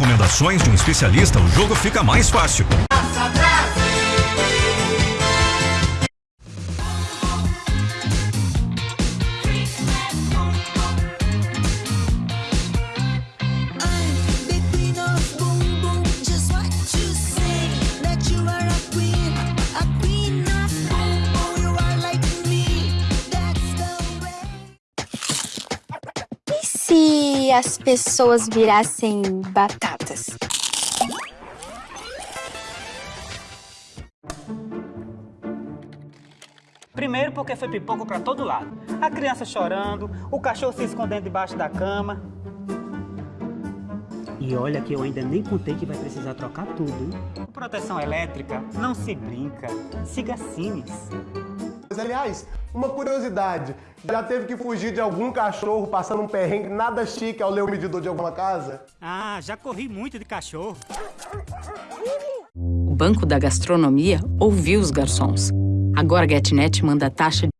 recomendações de um especialista, o jogo fica mais fácil. Se as pessoas virassem batatas? Primeiro porque foi pipoco pra todo lado. A criança chorando, o cachorro se escondendo debaixo da cama. E olha que eu ainda nem contei que vai precisar trocar tudo, hein? Proteção elétrica, não se brinca. Siga Cines. Mas, aliás, uma curiosidade. Já teve que fugir de algum cachorro passando um perrengue nada chique ao ler o medidor de alguma casa? Ah, já corri muito de cachorro. O Banco da Gastronomia ouviu os garçons. Agora a GetNet manda taxa de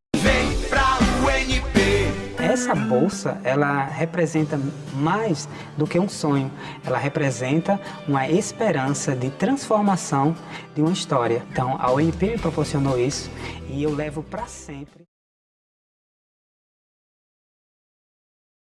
Essa bolsa, ela representa mais do que um sonho. Ela representa uma esperança de transformação de uma história. Então, a ONP me proporcionou isso e eu levo para sempre.